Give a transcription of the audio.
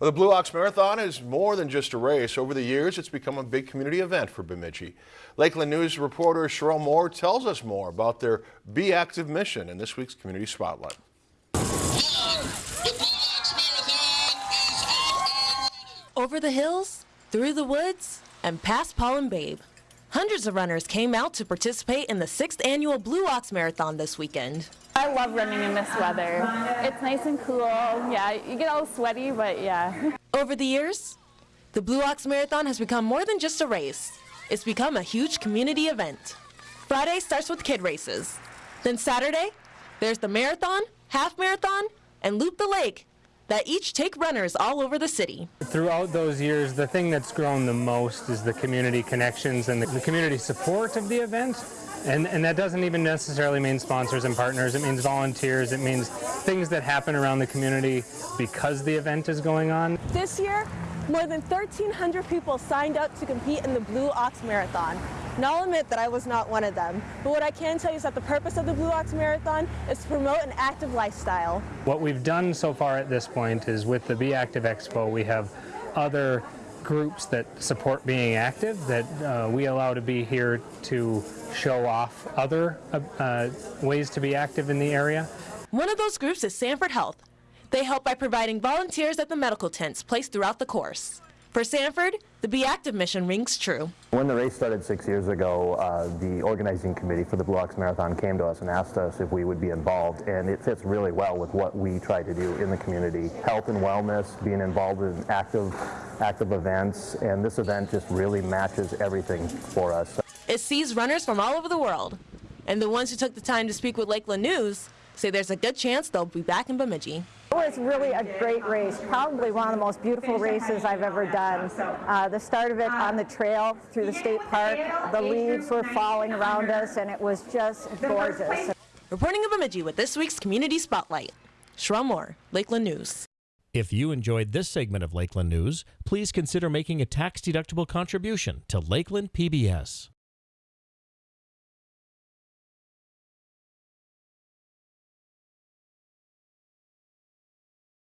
Well, the Blue Ox Marathon is more than just a race. Over the years, it's become a big community event for Bemidji. Lakeland News reporter Sherelle Moore tells us more about their Be Active mission in this week's Community Spotlight. Over the hills, through the woods, and past Paul and Babe. Hundreds of runners came out to participate in the sixth annual Blue Ox Marathon this weekend. I love running in this weather. It's nice and cool. Yeah, you get all sweaty, but yeah. Over the years, the Blue Ox Marathon has become more than just a race. It's become a huge community event. Friday starts with kid races. Then Saturday, there's the marathon, half marathon, and Loop the Lake that each take runners all over the city. Throughout those years, the thing that's grown the most is the community connections and the, the community support of the event. And, and that doesn't even necessarily mean sponsors and partners. It means volunteers. It means things that happen around the community because the event is going on. This year, more than 1,300 people signed up to compete in the Blue Ox Marathon. Now I'll admit that I was not one of them, but what I can tell you is that the purpose of the Blue Ox Marathon is to promote an active lifestyle. What we've done so far at this point is with the Be Active Expo, we have other groups that support being active that uh, we allow to be here to show off other uh, uh, ways to be active in the area. One of those groups is Sanford Health. They help by providing volunteers at the medical tents placed throughout the course. For Sanford, the Be Active mission rings true. When the race started six years ago, uh, the organizing committee for the Blue Ox Marathon came to us and asked us if we would be involved, and it fits really well with what we try to do in the community. Health and wellness, being involved in active, active events, and this event just really matches everything for us. It sees runners from all over the world, and the ones who took the time to speak with Lakeland News say there's a good chance they'll be back in Bemidji. It was really a great race, probably one of the most beautiful races I've ever done. Uh, the start of it on the trail through the state park, the leaves were falling around us and it was just gorgeous. Reporting in Bemidji with this week's Community Spotlight, Sherelle Moore, Lakeland News. If you enjoyed this segment of Lakeland News, please consider making a tax-deductible contribution to Lakeland PBS.